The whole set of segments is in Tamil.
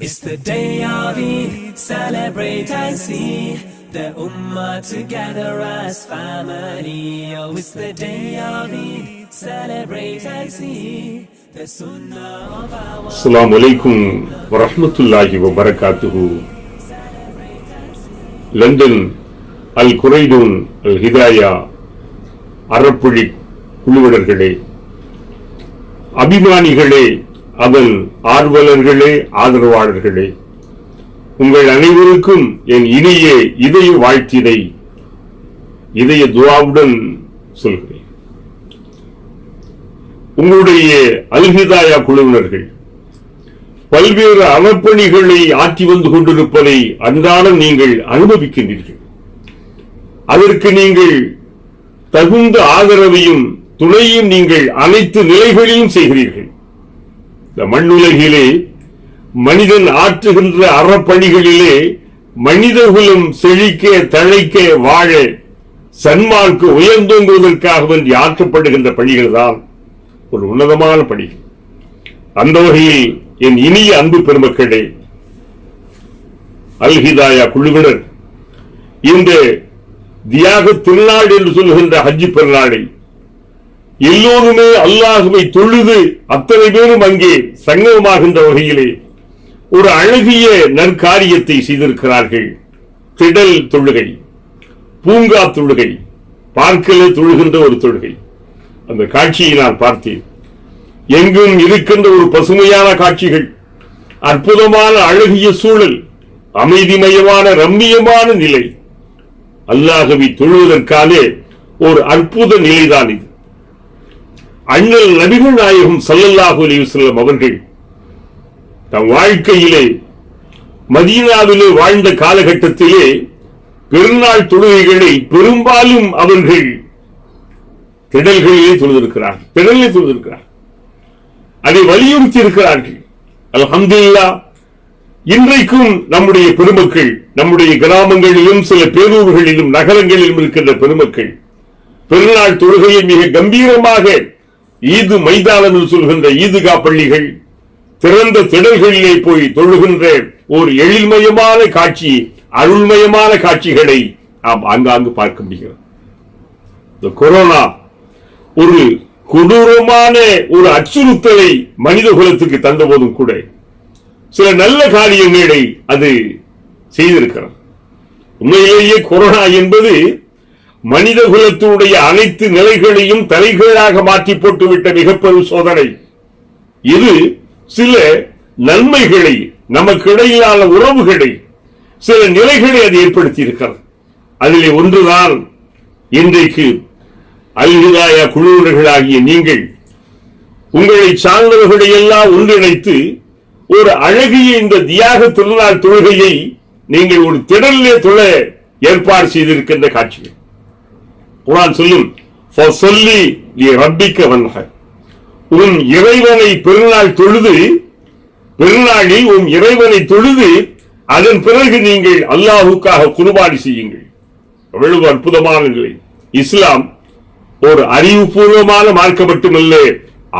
It's the day of Eid, celebrate and see the Ummah together as family. Oh, it's the day of Eid, celebrate and see the Sunnah of our அஸ்ஸலாமு அலைக்கும் வரஹ்மத்துல்லாஹி வபரகாத்துஹு லண்டன் அல் குரைடூன் அல் ஹிதாயா அறப்புழி குழுவினர்களே அபிமானிகளே அவன் ஆர்வலர்களே ஆதரவாளர்களே. உங்கள் அனைவருக்கும் என் இனிய இதய வாழ்த்தினை இதய துவாவுடன் சொல்கிறேன். உங்களுடைய அல்ஹிதாயா குழுவினர்கள் பல்வேறு அறப்பணிகளை ஆற்றி வந்து கொண்டிருப்பதை அன்றாடம் நீங்கள் அனுபவிக்கின்றீர்கள். அதற்கு நீங்கள் தகுந்த ஆதரவையும் துணையும் நீங்கள் அனைத்து நிலைகளிலும் செய்கிறீர்கள். இந்த மண்ணுலகிலே மனிதன் ஆற்றுகின்ற அறப்பணிகளிலே மனிதகுலம் செழிக்க தழைக்க வாழ சன்மார்க்கு உயர்ந்தோங்குவதற்காக வேண்டி ஆற்றப்படுகின்ற பணிகள் தான் ஒரு உன்னதமான பணி. அந்த வகையில் என் இனிய அன்பு பெருமக்களே அல்ஹிதாயா குழுவினர் இந்த தியாக திருநாள் என்று சொல்கின்ற ஹஜ்ஜி பெருநாளை எல்லோருமே அல்லாஹுவை தொழுது அத்தனை பேரும் அங்கே சங்கமமாகின்ற வகையிலே ஒரு அழகிய நற்காரியத்தை செய்திருக்கிறார்கள். திடல் தொழுகை பூங்கா தொழுகை பார்க்கல தொழுகின்ற ஒரு தொழுகை. அந்த காட்சியை நான் பார்த்தேன். எங்கும் இருக்கின்ற ஒரு பசுமையான காட்சிகள் அற்புதமான அழகிய சூழல் அமைதிமயமான ரம்மியமான நிலை. அல்லாஹவை தொழுவதற்காலே ஒரு அற்புத நிலைதான் இது. அண்ணல் நபிகள் நாயகம் சல்லல்லாஹு அலிவசல்லம் அவர்கள் தம் வாழ்க்கையிலே மதீனாவிலே வாழ்ந்த காலகட்டத்திலே பெருநாள் தொழுகைகளை பெரும்பாலும் அவர்கள் திடல்களிலே தொழுதிருக்கிறார் திடலிலே தொழுதிருக்கிறார் அதை வலியுறுத்தி இருக்கிறார்கள். அலமதுல்லா இன்றைக்கும் நம்முடைய பெருமக்கள் நம்முடைய கிராமங்களிலும் சில பேரூர்களிலும் நகரங்களிலும் இருக்கின்ற பெருமக்கள் பெருநாள் தொழுகையை மிக கம்பீரமாக ஈது மைதானம் என்று சொல்கின்ற ஈதுகா பள்ளிகள் திறந்த திடல்களிலே போய் தொழுகின்ற ஒரு எழில்மயமான காட்சி அருள்மயமான காட்சிகளை நாம் ஆங்காங்கு பார்க்க முடிகிறது. இந்த கொரோனா ஒரு கொடூரமான ஒரு அச்சுறுத்தலை மனித குலத்துக்கு தந்த போதும் கூட சில நல்ல காரியங்களை அது செய்திருக்கிறது. உண்மையிலேயே கொரோனா என்பது மனித குலத்தினுடைய அனைத்து நிலைகளையும் தலைகீழாக மாற்றி போட்டுவிட்ட மிகப்பெரும் சோதனை. இது சில நன்மைகளை நமக்கு இடையிலான உறவுகளை சில நிலைகளை அது ஏற்படுத்தி இருக்கிறது அதிலே ஒன்றுதான் இன்றைக்கு அல்ஹிதாயா குழுவினர்களாகிய நீங்கள் உங்களை சார்ந்தவர்களை எல்லாம் ஒன்றிணைத்து ஒரு அழகிய இந்த தியாக திருநாள் தொழுகையை நீங்கள் ஒரு திடலிலே தொழ ஏற்பாடு செய்திருக்கின்ற காட்சிகள். குரான் சொல்லும் சொல்லி நீ ரப்பிக்க வந்தக உன் இறைவனை பெருநாள் தொழுது பெருநாளில் உன் இறைவனை தொழுது அதன் பிறகு நீங்கள் அல்லாஹுக்காக குர்பானி செய்யுங்கள். எவ்வளவு அற்புதமான நிலை. இஸ்லாம் ஒரு அறிவுபூர்வமான மார்க்கம் மட்டுமல்ல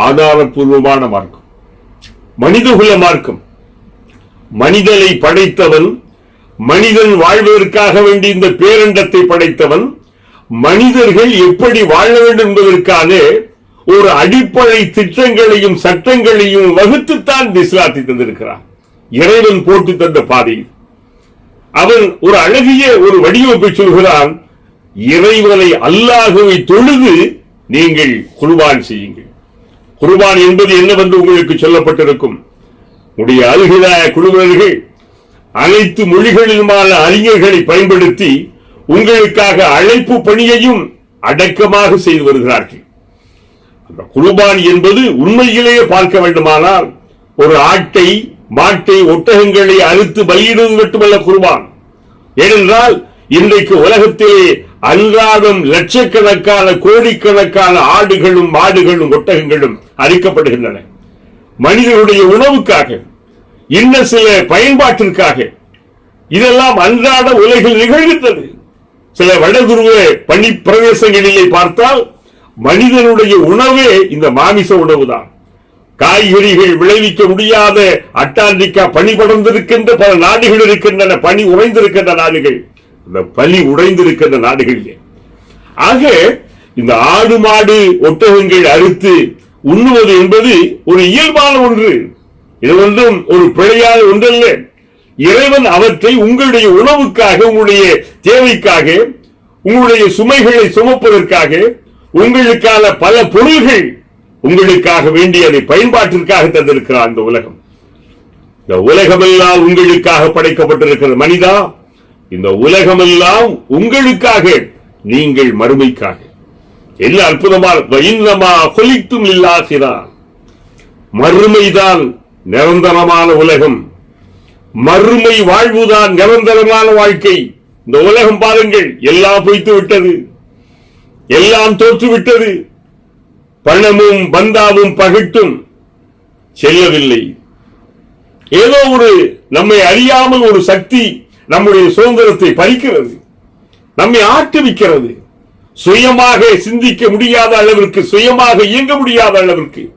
ஆதாரபூர்வமான மார்க்கம். மனிதகுல மார்க்கம். மனிதனை படைத்தவன் மனிதன் வாழ்வதற்காக வேண்டி இந்த பேரண்டத்தை படைத்தவன் மனிதர்கள் எப்படி வாழ வேண்டும் என்பதற்கான ஒரு அடிப்படை திட்டங்களையும் சட்டங்களையும் வகுத்துத்தான் இந்த இஸ்லாத்தை தந்திருக்கிறான். இறைவன் போட்டு தந்த பாதையில் அவன் ஒரு அழகிய ஒரு வடிவமைப்பை சொல்கிறான் இறைவனை அல்லாஹுவை தொழுது நீங்கள் குர்பான் செய்யுங்கள். குர்பான் என்பது என்னவென்று உங்களுக்கு சொல்லப்பட்டிருக்கும். உடைய அழுகிற குழுவினர்கள் அனைத்து மொழிகளிலுமான அறிஞர்களை பயன்படுத்தி உங்களுக்காக அழைப்பு பணியையும் அடக்கமாக செய்து வருகிறார்கள். அந்த குர்பான் என்பது உண்மையிலேயே பார்க்க வேண்டுமானால் ஒரு ஆட்டை மாட்டை ஒட்டகங்களை அறுத்து பலியிடுவது மட்டுமல்ல குர்பான். ஏனென்றால் இன்றைக்கு உலகத்திலே அன்றாடம் லட்சக்கணக்கான கோடிக்கணக்கான ஆடுகளும் மாடுகளும் ஒட்டகங்களும் அரிக்கப்படுகின்றன மனிதனுடைய உணவுக்காக இன்ன சில பயன்பாட்டிற்காக இதெல்லாம் அன்றாட உலகில் நிகழ்கின்றது. சில வடதுருவ பனி பிரதேசங்களிலே பார்த்தால் மனிதனுடைய உணவே இந்த மாமிச உணவுதான். காய்கறிகள் விளைவிக்க முடியாத அட்டாண்டிக்கா பனி படர்ந்திருக்கின்ற பல நாடுகள் இருக்கின்றன. பனி உறைந்திருக்கின்ற நாடுகள். இந்த பனி உடைந்திருக்கின்ற நாடுகளிலே. ஆக இந்த ஆடு மாடு ஒட்டகங்கள் அறுத்து உண்ணுவது என்பது ஒரு இயல்பான ஒன்று. இது ஒன்றும் ஒரு பிழையான ஒன்றல்ல. இறைவன் அவற்றை உங்களுடைய உணவுக்காக உங்களுடைய தேவைக்காக உங்களுடைய சுமைகளை சுமப்பதற்காக உங்களுக்கான பல பொருள்கள் உங்களுக்காக வேண்டிய அதை பயன்பாட்டிற்காக தந்திருக்கிறார் இந்த உலகம். இந்த உலகமெல்லாம் உங்களுக்காக படைக்கப்பட்டிருக்கிறது மனிதா இந்த உலகமெல்லாம் உங்களுக்காக நீங்கள் மறுமைக்காக. என்ன அற்புதமான இன்னமா கொலித்தும் இல்லாகிறான் மறுமைதான் நிரந்தரமான உலகம். மறுமை வாழ்வுதான் நிரந்தரமான வாழ்க்கை. இந்த உலகம் பாருங்கள் எல்லாம் பொய்த்து விட்டது. எல்லாம் தோற்று விட்டது. பணமும் பந்தாவும் பகிட்டும் செல்லவில்லை. ஏதோ ஒரு நம்மை அறியாமல் ஒரு சக்தி நம்முடைய சுதந்திரத்தை பறிக்கிறது நம்மை ஆட்டுவிக்கிறது. சுயமாக சிந்திக்க முடியாத அளவிற்கு சுயமாக இயங்க முடியாத அளவிற்கு.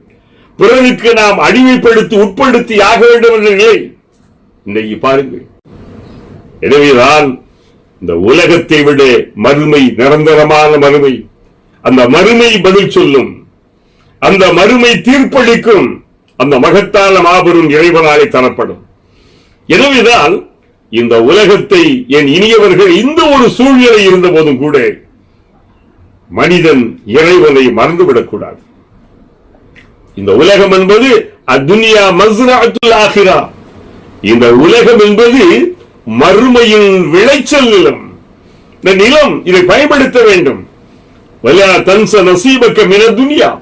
பிறருக்கு நாம் அடிமைப்படுத்தி உட்படுத்தி ஆக வேண்டும் என்ற நிலை இன்னைக்கு பாருங்கள். எனவேதான் இந்த உலகத்தை விட மறுமை நிரந்தரமான மறுமை. அந்த மறுமை பதில் சொல்லும். அந்த மறுமை தீர்ப்பளிக்கும் அந்த மகத்தான மாபெரும் இறைவனாலே தரப்படும். எனவேதான் இந்த உலகத்தை என் இனியவர்கள் இந்த ஒரு சூழ்நிலை இருந்த போதும் கூட மனிதன் இறைவனை மறந்துவிடக்கூடாது. இந்த உலகம் என்பது அத்துனியா மஸ்ராத்துல் ஆகிரா. இந்த உலகம் என்பது மறுமையின் விளைச்சல் நிலம். இந்த நிலம் இதை பயன்படுத்த வேண்டும். வலா தன்ச நசீபக்க மின துனியா.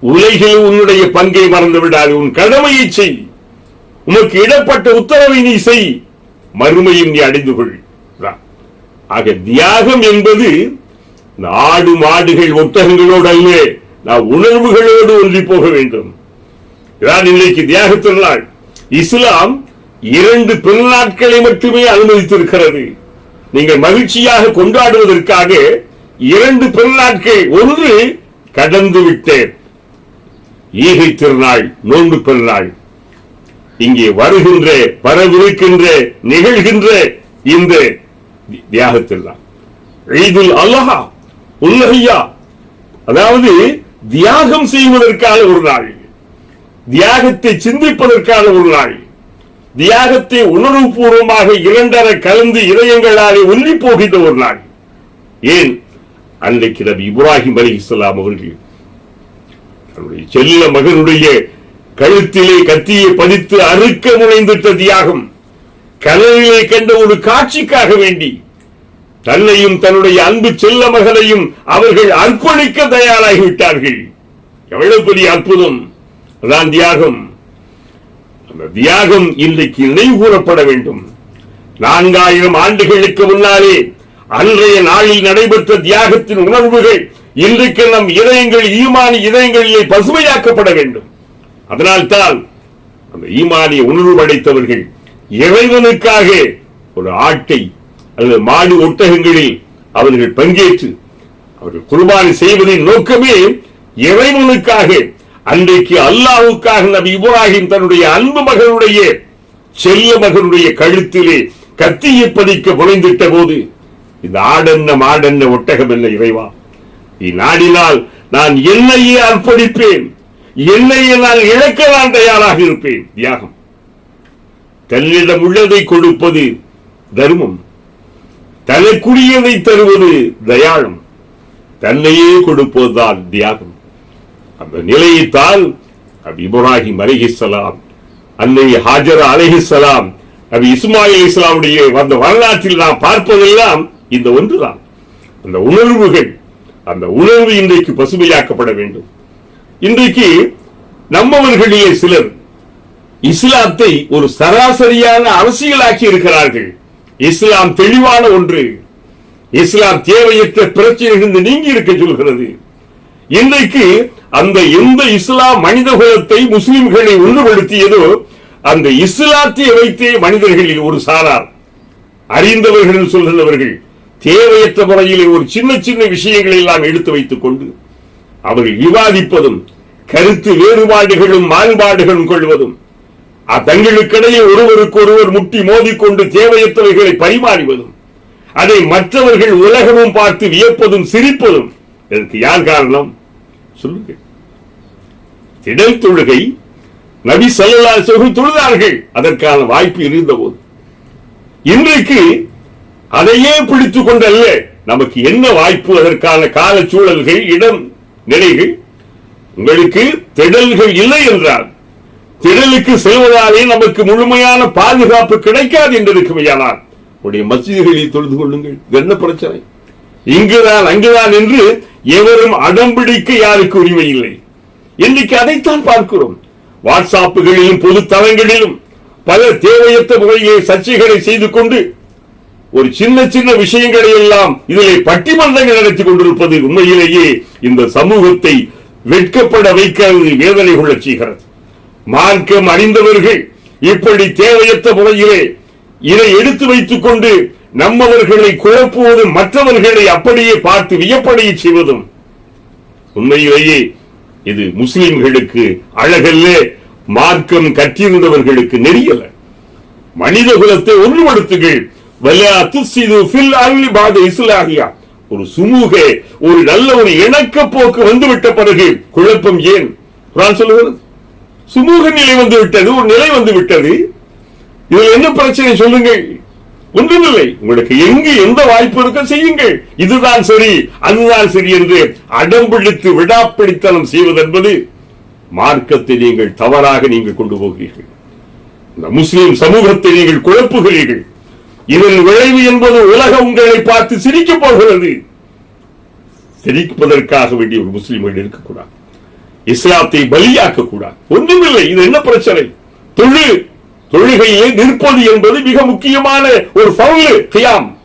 உலகில் உன்னுடைய பங்கை மறந்து விடாது உன் கடமையை செய். உனக்கு இடப்பட்ட உத்தரவை நீ செய். மறுமையும் நீ அடைந்து கொள். ஆக தியாகம் என்பது நாடு மாடுகள் ஒட்டகங்களோடு அல்ல நான் உணர்வுகளோடு ஒன்றி போக வேண்டும். இதான் இன்றைக்கு தியாக திருநாள் இஸ்லாம் இரண்டு பெருநாட்களை மட்டுமே அனுமதித்திருக்கிறது. நீங்கள் மகிழ்ச்சியாக கொண்டாடுவதற்காக இரண்டு பெருநாட்கள். ஒன்று கடந்து விட்டேன். ஈகை திருநாள் நோன்பு பெருநாள். இங்கே வருகின்ற வரவிருக்கின்ற நிகழ்கின்ற இந்த தியாகத்திருநாள் ஈதுல் அல்லஹா உல்லஹையா அதாவது தியாகம் செய்வதற்கான ஒரு நாள். தியாகத்தை சிந்திப்பதற்கான ஒரு நாள். தியாகத்தை உணர்வுபூர்வமாக இரண்டர கலந்து இதயங்களாலே ஒன்றி போகின்ற ஒரு நாள். ஏன்? அன்றைக்கு நபி இப்ராஹிம் அலி இஸ்லாம் அவர்கள் தன்னுடைய செல்ல மகனுடைய கழுத்திலே கத்தியை பதித்து அறுக்க முனைந்திட்ட தியாகம் கனவிலே கண்ட ஒரு காட்சிக்காக வேண்டி தன்னையும் தன்னுடைய அன்பு செல்ல மகனையும் அவர்கள் அர்ப்பணிக்க தயாராகிவிட்டார்கள். எவ்வளவு பெரிய அற்புதம்! அதான் தியாகம். அந்த தியாகம் இன்றைக்கு நினைவு கூறப்பட வேண்டும். நான்காயிரம் ஆண்டுகளுக்கு முன்னாலே அன்றைய நாளில் நடைபெற்ற தியாகத்தின் உணர்வுகள் இன்றைக்கு நம் இதயங்கள் ஈமானி இதயங்களிலே பசுமையாக்கப்பட வேண்டும். அதனால்தான் அந்த ஈமானிய உணர்வு படைத்தவர்கள் இறைவனுக்காக ஒரு ஆட்டை அல்லது மாடு ஒட்டகங்களில் அவர்கள் பங்கேற்று அவர்கள் குர்பானி செய்வதின் நோக்கமே இறைவனுக்காக அன்றைக்கு அல்லாவுக்காக நபி இப்ராஹிம் தன்னுடைய அன்பு மகனுடைய செல்ல மகனுடைய கழுத்திலே கத்தியை பதிக்க புனைந்திட்ட போது இந்த ஆடென்ன மாடென்ன ஒட்டகம் என்ன இறைவா? நீ நாடினால் நான் என்னையே அர்ப்பணிப்பேன் என்னையே நான் இழக்க நான் தயாராக இருப்பேன். தியாகம். தன்னிடம் உள்ளதை கொடுப்பது தர்மம். தனக்குரியதை தருவது தயாளம். தன்னையே கொடுப்பதுதான் தியாகம். அந்த நிலையைத்தான் நபி இப்ராஹிம் அலிஹிஸ்லாம் அன்னை ஹாஜரா அலிஹிஸ்லாம் நபி இஸ்மாயில் இஸ்லாமுடைய அந்த வரலாற்றில் நாம் பார்ப்பதெல்லாம் இந்த ஒன்றுதான். அந்த உணர்வுகள் அந்த உணர்வு இன்றைக்கு பசுமையாக்கப்பட வேண்டும். இன்றைக்கு நம்மவர்களிலே சிலர் இஸ்லாத்தை ஒரு சராசரியான அரசியலாக்கி இருக்கிறார்கள். இஸ்லாம் தெளிவான ஒன்று. இஸ்லாம் தேவையற்ற பிரச்சனைகளிலிருந்து நீங்கி இருக்க சொல்கிறது. இன்றைக்கு அந்த எந்த இஸ்லாம் மனித குலத்தை முஸ்லிம்களை ஒன்றுபடுத்தியதோ அந்த இஸ்லாத்தை வைத்தே மனிதர்களில் ஒரு சாரார். அறிந்தவர்கள் சொல்கிறவர்கள் தேவையற்ற முறையில் ஒரு சின்ன சின்ன விஷயங்களை எல்லாம் எடுத்து வைத்துக் கொண்டு அவர்கள் விவாதிப்பதும் கருத்து வேறுபாடுகளும் மாறுபாடுகளும் கொள்வதும் தங்களுக்கிடையே ஒருவருக்கு ஒருவர் முட்டி மோதிக்கொண்டு தேவையற்றவைகளை பரிமாறுவதும் அதை மற்றவர்கள் உலகமும் பார்த்து வியப்பதும் சிரிப்பதும் இதற்கு யார் காரணம்? சொல்லுங்க. திடல் தொழுகை நபி சல்லா சொல்லும் தொழுதார்கள். அதற்கான வாய்ப்பு இருந்த போது. இன்றைக்கு அதையே பிடித்துக் கொண்டல்ல நமக்கு என்ன வாய்ப்பு? அதற்கான கால சூழல்கள் இடம் நிலைகள்? உங்களுக்கு திடல்கள் இல்லை என்றால் திடலுக்கு செல்வதாலே நமக்கு முழுமையான பாதுகாப்பு கிடைக்காது என்று இருக்குமையானால் உடைய மசிதிகளில் தொழுது கொள்ளுங்கள். இது என்ன பிரச்சனை? இங்குதான் அங்குதான் என்று எவரும் அடம்பிடிக்க யாருக்கு உரிமை இல்லை? இன்றைக்கு அதைத்தான் பார்க்கிறோம். வாட்ஸ்அப்புகளிலும் பொது தளங்களிலும் பல தேவையற்ற முறையிலே சர்ச்சைகளை செய்து கொண்டு ஒரு சின்ன சின்ன விஷயங்களை எல்லாம் இதிலே பட்டிமன்றங்கள் நடத்தி கொண்டிருப்பது உண்மையிலேயே இந்த சமூகத்தை வெட்கப்பட வைக்கிறது வேதனை கொள்ள செய்கிறது. மார்க்கம் அறிந்தவர்கள் இப்படி தேவையற்ற முறையிலே இதை எடுத்து வைத்துக் கொண்டு நம்மவர்களை குழப்புவதும் மற்றவர்களை அப்படியே பார்த்து வியப்படைய செய்வதும். உண்மையிலேயே இது முஸ்லிம்களுக்கு அழகல்ல மார்க்கம் கற்றிருந்தவர்களுக்கு நெறியல மனித குலத்தை ஒன்றுபடுத்துகள் ஒரு சுமூக ஒரு நல்ல ஒரு இணக்க போக்கு வந்துவிட்ட பிறகு குழப்பம் ஏன்? சொல்லுகிறது. சுமூக நிலை வந்து விட்டது ஒரு நிலை வந்து விட்டது இதில் என்ன பிரச்சனை சொல்லுங்கள்? ஒன்றுமில்லை. உங்களுக்கு எங்கு எந்த வாய்ப்பு இருக்க செய்யுங்கள். இதுதான் சரி அதுதான் சரி என்று அடம்பிடித்து விடாப்பிடித்தனம் செய்வது என்பது மார்க்கத்தை நீங்கள் தவறாக நீங்கள் கொண்டு போகிறீர்கள். இந்த முஸ்லிம் சமூகத்தை நீங்கள் குழப்புகிறீர்கள். இதன் விளைவு என்பது உலகம் உங்களை பார்த்து சிரிக்கப் போகிறது. சிரிப்பதற்காக வேண்டிய ஒரு முஸ்லிம்கள் இருக்கக்கூடாது. இஸ்லாத்தை பலியாக்க கூடாது ஒன்றுமில்லை இது என்ன பிரச்சனை? தொழு தொழுகையை நிற்பது என்பது மிக முக்கியமான ஒரு பவுலு கியாம்.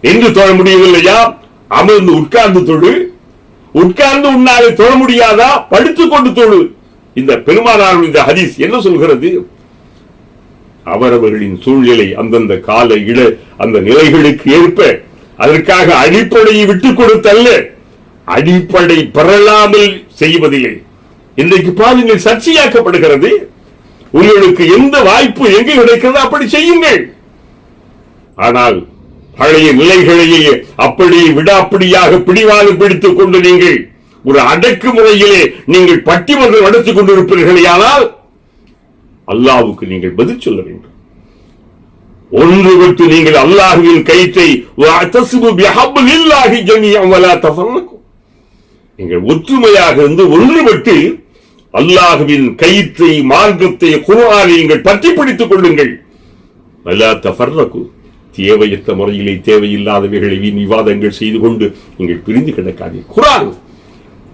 என்று தொழ முடியவில்லையா? அமர்ந்து உட்கார்ந்து தொழு. உட்கார்ந்து உன்னாலே தொழ முடியாதா? படுத்துக் கொண்டு தொழு. இந்த பெருமானார் இந்த ஹதீஸ் என்ன சொல்கிறது? அவரவர்களின் சூழ்நிலை அந்தந்த கால இட அந்த நிலைகளுக்கு ஏற்ப அதற்காக அடிப்படையை விட்டுக் கொடுத்தல்ல. அடிப்படை பெறலாமல் செய்வதில்லை. இன்றைக்கு பாருங்கள் சர்ச்சையாக்கப்படுகிறது. உங்களுக்கு எந்த வாய்ப்பு எங்கு கிடைக்கிறது அப்படி செய்யுங்கள். ஆனால் பழைய நிலைகளையே அப்படி விடாப்பிடியாக பிடிவாக பிடித்துக் கொண்டு நீங்கள் ஒரு அடக்குமுறையிலே நீங்கள் பட்டிமன்றம் நடத்திக் கொண்டிருப்பீர்களேயானால் அல்லாவுக்கு நீங்கள் பதில் சொல்ல வேண்டும். ஒன்றுபட்டு நீங்கள் அல்லாஹுவின் கயிற்றை நீங்கள் ஒற்றுமையாக இருந்து ஒன்றுபட்டு அல்லாஹுவின் கயிற்றை மார்க்கத்தை குர்ஆனை நீங்கள் பற்றி பிடித்துக் கொள்ளுங்கள். வலா தஃபர்ரகு. தேவையற்ற முறையிலே தேவையில்லாதவைகளை வீண் விவாதங்கள் செய்து கொண்டு நீங்கள் பிரிந்து கிடக்காதீர்கள் குரான்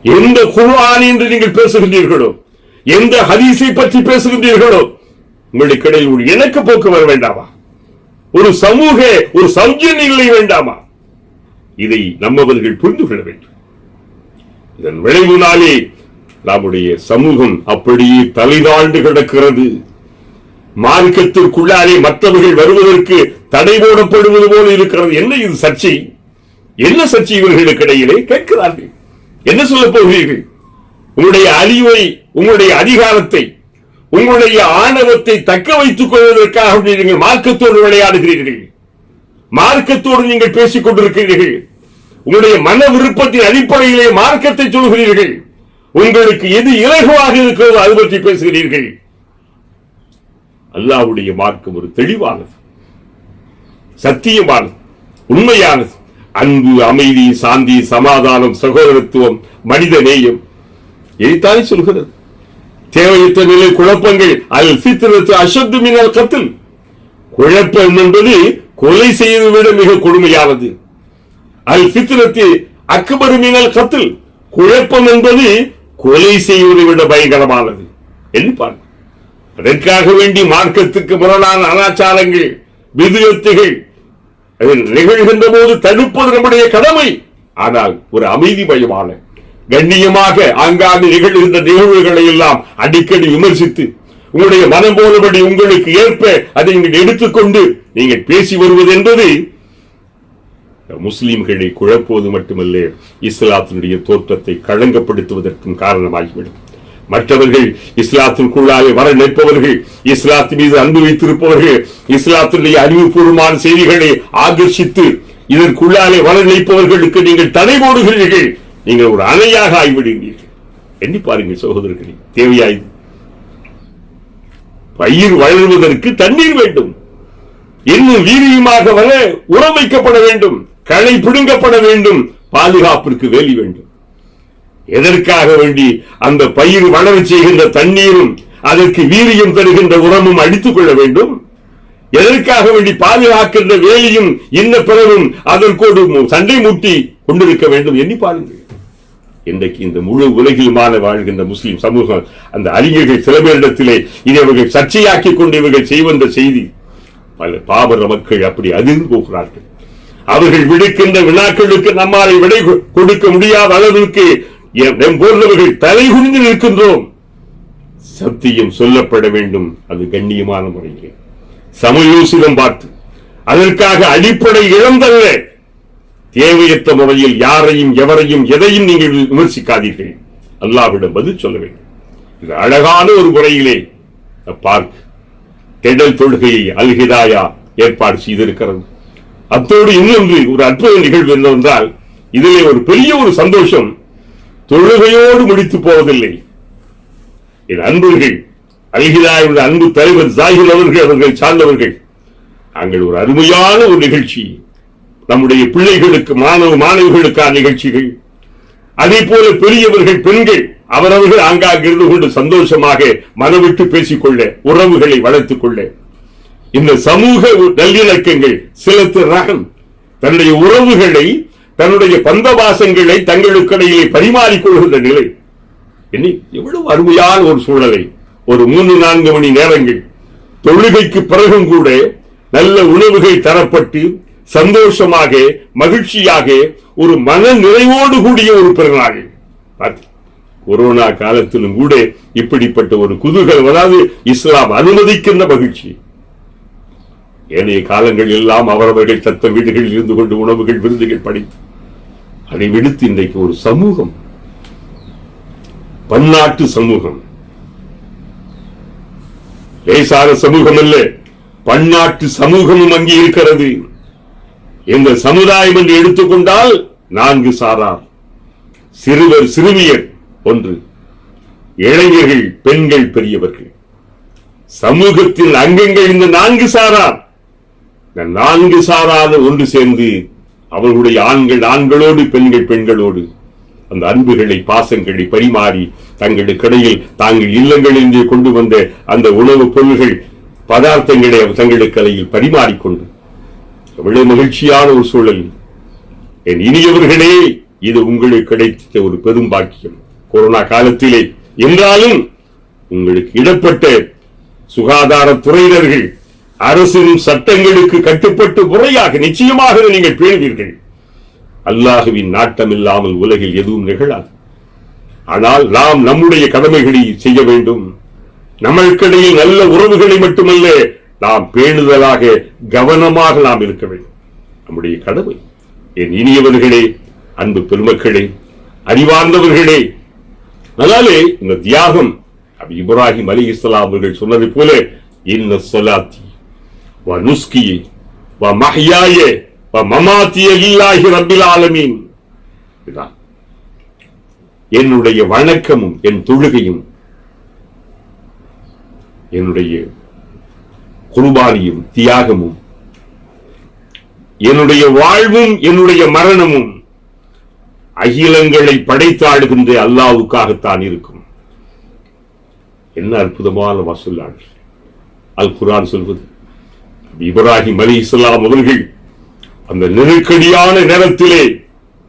எந்த குர்ஆன் என்று நீங்கள் பேசுகின்றீர்களோ எந்த ஹதீஸை பற்றி பேசுகின்றீர்களோ உங்களுக்கு இடையில் ஒரு இணக்க போக்கு வர வேண்டாமா? ஒரு சமூக ஒரு சௌக்கிய வேண்டாமா? இதை நம்மவர்கள் புரிந்து கொள்ள வேண்டும். இதன் விளைவினாலே நம்முடைய சமூகம் அப்படியே தலைதாழ்ந்து கிடக்கிறது. மார்க்கத்திற்குள்ளாலே மற்றவர்கள் வருவதற்கு தடை போடப்படுவது போல இருக்கிறது. என்ன இது சர்ச்சை? என்ன சர்ச்சை இவர்களுக்கு இடையிலே? கேட்கிறார்கள். என்ன சொல்ல போகிறீர்கள்? உங்களுடைய அழிவை உங்களுடைய அதிகாரத்தை உங்களுடைய ஆணவத்தை தக்க வைத்துக் கொள்வதற்காக நீங்கள் மார்க்கத்தோடு விளையாடுகிறீர்கள். மார்க்கத்தோடு நீங்கள் பேசிக் கொண்டிருக்கிறீர்கள். உங்களுடைய மன விருப்பத்தின் அடிப்படையிலே மார்க்கத்தை சொல்கிறீர்கள். உங்களுக்கு எது இலகுவாக இருக்கிறதோ அது பற்றி பேசுகிறீர்கள். அல்லாஹ்வுடைய மார்க்கம் ஒரு தெளிவானது. சத்தியமானது. உண்மையானது. அன்பு அமைதி சாந்தி சமாதானம் சகோதரத்துவம் மனித நேயம். இதைத்தானே சொல்கிறது. தேவையற்ற நிலை குழப்பங்கள் அல் சீத்திரத்து அசத்து மின்னல் கத்தில் குழப்பம் என்பது கொலை செய்வதை விட மிக கொடுமையானது. அல் சித்திரத்தில் அக்பர் மீனல் கத்தில் குழப்பம் என்பது கொலை செய்வதை விட பயங்கரமானது. எண்ணி அதற்காக வேண்டி மார்க்கத்துக்கு முரணான அனாச்சாரங்கள் விதுகத்துகள் அது நிகழ்கின்ற போது தடுப்பது நம்முடைய கடமை. ஆனால் ஒரு அமைதி பயமான கண்ணியமாக ஆங்காங்கு நிகழ்கின்ற நிகழ்வுகளை எல்லாம் அடிக்கடி விமர்சித்து உங்களுடைய மனம் போலபடி உங்களுக்கு ஏற்ப அதை நீங்கள் எடுத்துக்கொண்டு நீங்கள் பேசி வருவது என்பது முஸ்லீம்களை குழப்புவது மட்டுமல்ல இஸ்லாத்தினுடைய தோற்றத்தை களங்கப்படுத்துவதற்கும் காரணமாகிவிடும். மற்றவர்கள் இஸ்லாத்திற்குள்ளாக வர நிற்பவர்கள் இஸ்லாத்தின் மீது அன்பு வைத்திருப்பவர்கள் இஸ்லாத்தினுடைய அறிவுபூர்வமான செய்திகளை ஆகர்ஷித்து இதற்குள்ளாலே வர நிற்பவர்களுக்கு நீங்கள் தடை போடுகிறீர்கள் நீங்கள் ஒரு அணையாக ஆகிவிடுகிறீர்கள். எண்ணி பாருங்கள் சகோதரர்களே தேவையாயுது பயிர் வளர்வதற்கு தண்ணீர் வேண்டும். இன்னும் வீரியமாக வர உரம் வைக்கப்பட வேண்டும். களை பிடுங்கப்பட வேண்டும். பாதுகாப்பிற்கு வேலி வேண்டும். எதற்காக வேண்டி அந்த பயிர் வளர செய்கின்ற தண்ணீரும் அதற்கு வீரியம் தருகின்ற உரமும் அடித்துக் கொள்ள வேண்டும்? எதற்காக வேண்டி பாதுகாக்கின்ற வேலியும் இன்ன பிறவும் அதற்கோடு சண்டை மூட்டி கொண்டிருக்க வேண்டும்? எண்ணி பாருங்கள். இன்றைக்கு இந்த முழு உலகிலுமான வாழ்கின்ற முஸ்லிம் சமூகம் அந்த அறிஞர்கள் சில பேரிடத்திலே இதை இவர்கள் சர்ச்சையாக்கி கொண்டு இவர்கள் செய்வந்த செய்தி பல பாபர மக்கள் அப்படி அதிர்ந்து போகிறார்கள். அவர்கள் விடுக்கின்ற வினாக்களுக்கு நம்மால் விடை கொடுக்க முடியாத அளவிற்கு எம் போன்றவர்கள் தலை குனிந்து நிற்கின்றோம். சத்தியம் சொல்லப்பட வேண்டும். அது கண்ணியமான முறையிலே. சமயோசிதம் பார்த்து அதற்காக அடிப்படை இழந்தல்ல. தேவையற்ற முறையில் யாரையும் எவரையும் எதையும் நீங்கள் விமர்சிக்காதீர்கள். அல்லாவிடம் பதில் சொல்ல வேண்டும். இது அழகான ஒரு முறையிலே. பார்க் கெடல் தொழுகையை அல்ஹிதாயா ஏற்பாடு செய்திருக்கிறது. அத்தோடு இன்னொன்று ஒரு அற்புத நிகழ்வு என்னவென்றால் இதிலே ஒரு பெரிய ஒரு சந்தோஷம் தொழுகையோடு முடித்து போவதில்லை. என் அன்பர்கள் அல்ஹிதாயுடைய அன்பு தலைவர் ஜாகிர் அவர்கள் அவர்கள் சார்ந்தவர்கள் நாங்கள் ஒரு அருமையான ஒரு நிகழ்ச்சி நம்முடைய பிள்ளைகளுக்கு மாணவ மாணவிகளுக்கான நிகழ்ச்சிகள். அதே போல பெரியவர்கள் பெண்கள் அவரவர்கள் ஆங்காங்க இருந்து கொண்டு சந்தோஷமாக மனவிட்டு பேசிக்கொள்ள உறவுகளை வளர்த்துக் கொள்ள இந்த சமூக நல்லிணக்கங்கள் சிலத்து ரகம் தன்னுடைய உறவுகளை தன்னுடைய பந்தவாசங்களை தங்களுக்கிடையிலே பரிமாறிக்கொள்கின்ற நிலை. என்ன எவ்வளவு அருமையான ஒரு சூழலை ஒரு மூன்று நான்கு மணி நேரங்கள் தொழுகைக்கு பிறகும் கூட நல்ல உணவுகள் தரப்பட்டு சந்தோஷமாக மகிழ்ச்சியாக ஒரு மன நிறைவோடு கூடிய ஒரு பிறநாள். கொரோனா காலத்திலும் கூட இப்படிப்பட்ட ஒரு குதூகலம் அதாவது இஸ்லாம் அனுமதிக்கின்ற மகிழ்ச்சி. ஏனைய காலங்கள் எல்லாம் அவரவர்கள் தத்த வீடுகளில் இருந்து கொண்டு உணவுகள் விருந்துகள் படைத்து அதை விடுத்து இன்றைக்கு ஒரு சமூகம். பன்னாட்டு சமூகம். லேசான சமூகம் அல்ல பன்னாட்டு சமூகமும் அங்கே இருக்கிறது. இந்த சமுதாயம் என்று எடுத்துக்கொண்டால் நான்கு சாரார். சிறுவர் சிறுமியர் ஒன்று. இளைஞர்கள் பெண்கள் பெரியவர்கள். சமூகத்தின் அங்கங்கள் இந்த நான்கு சாரார். இந்த நான்கு சாராத ஒன்று சேர்ந்து அவர்களுடைய ஆண்கள் ஆண்களோடு பெண்கள் பெண்களோடு அந்த அன்புகளை பாசங்களை பரிமாறி தங்களுக்கிடையில் தாங்கள் இல்லங்களிலிருந்து கொண்டு வந்த அந்த உணவுப் பொருள்கள் பதார்த்தங்களை தங்களுக்கு இடையில் பரிமாறிக்கொண்டு. எவ்வளவு மகிழ்ச்சியான ஒரு சூழல். என் இனியவர்களே இது உங்களுக்கு கிடைத்த ஒரு பெரும் பாக்கியம். கொரோனா காலத்திலே என்றாலும் உங்களுக்கு இடப்பட்ட சுகாதாரத்துறையினர்கள் அரசின் சட்டங்களுக்கு கட்டுப்பட்டு முறையாக நிச்சயமாக நீங்கள் பேணுவீர்கள். அல்லாஹுவின் நாட்டம் இல்லாமல் உலகில் எதுவும் நிகழாது. ஆனால் நாம் நம்முடைய கடமைகளை செய்ய வேண்டும். நம்மளுக்கிடையில் நல்ல உறவுகளை மட்டுமல்ல நாம் பேணுதலாக கவனமாக நாம் இருக்க வேண்டும். நம்முடைய கடமை. என் இனியவர்களே அன்பு பெருமக்களே அறிவார்ந்தவர்களே அதனாலே இந்த தியாகம் அபி இப்ராஹிம் அலி இஸ்லாம் அவர்கள் சொன்னதை போல இன்ன சொலாத்தி வ நுஸ்கியே வ மஹ்யாயே வ மமாத்திய லில்லாஹி ரப்பில் ஆலமீன் இதுதான் என்னுடைய வணக்கமும் என் தொழுகையும் என்னுடைய குர்பானியும் தியாகமும் என்னுடைய வாழ்வும் என்னுடைய மரணமும் அகிலங்களை படைத்தாடுகின்ற அல்லாவுக்காகத்தான் இருக்கும். என்ன அற்புதமான வசூலாள் அல் குரான் சொல்வது இப்ராஹிம் அலி இஸ்லாம் அவர்கள் அந்த நெருக்கடியான நேரத்திலே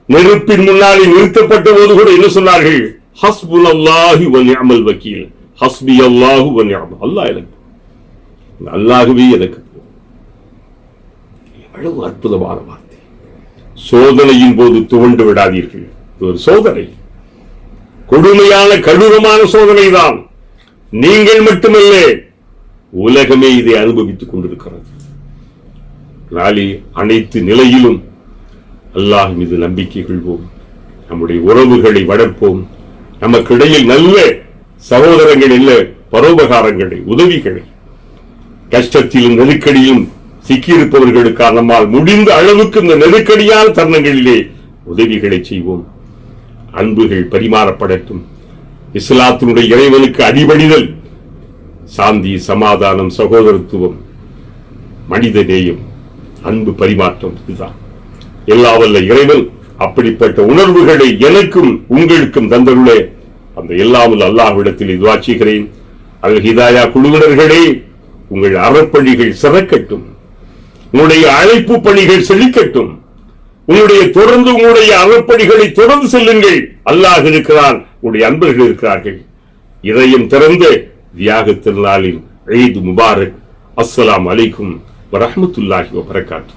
நெருப்பின் முன்னாலே நிறுத்தப்பட்ட போது கூட என்ன சொன்னார்கள்? ஹஸ்புல் அல்லாஹி வ வக்கீல். ஹஸ்பி அல்லாஹு வ அல்லாஹ் எனக்கு அல்லாஹுவே எனக்கு எவ்வளவு அற்புதமான வார்த்தை. சோதனையின் போது துவண்டு விடாதீர்கள். ஒரு சோதனை. கொடுமையான கடுரமான சோதனை தான் நீங்கள் மட்டுமல்ல உலகமே இதை அனுபவித்துக் கொண்டிருக்கிறது. நாளை அனைத்து நிலையிலும் அல்லாஹ் மீது நம்பிக்கை கொள்வோம். நம்முடைய உறவுகளை வளர்ப்போம். நமக்கிடையில் நல்ல சகோதரங்கள் இல்ல பரோபகாரங்களை உதவிகளை. கஷ்டத்திலும் நெருக்கடியிலும் சிக்கியிருப்பவர்களுக்காக நம்மால் முடிந்த அளவுக்கு இந்த நெருக்கடியான தருணங்களிலே உதவிகளை செய்வோம். அன்புகள் பரிமாறப்படட்டும். இஸ்லாத்தினுடைய இறைவனுக்கு அடிபணிதல் சாந்தி சமாதானம் சகோதரத்துவம் மனித நேயம் அன்பு பரிமாற்றம் இதுதான். எல்லா வல்ல இறைவன் அப்படிப்பட்ட உணர்வுகளை எனக்கும் உங்களுக்கும் தந்தருளே. அந்த எல்லாமல் அல்லாஹ்விடத்தில் இதுவாச்சுகிறேன் அல் ஹிதாயா குழுவினர்களே உங்கள் அறப்பணிகள் சிறக்கட்டும். உங்களுடைய அழைப்பு பணிகள் செழிக்கட்டும். உங்களுடைய தொடர்ந்து உங்களுடைய அறப்பணிகளை தொடர்ந்து செல்லுங்கள். அல்லாஹ் இருக்கிறான் உங்களுடைய அன்பர்கள் இருக்கிறார்கள். இதயம் திறந்து زيارة العالم عيد مبارك. السلام عليكم ورحمة الله وبركاته.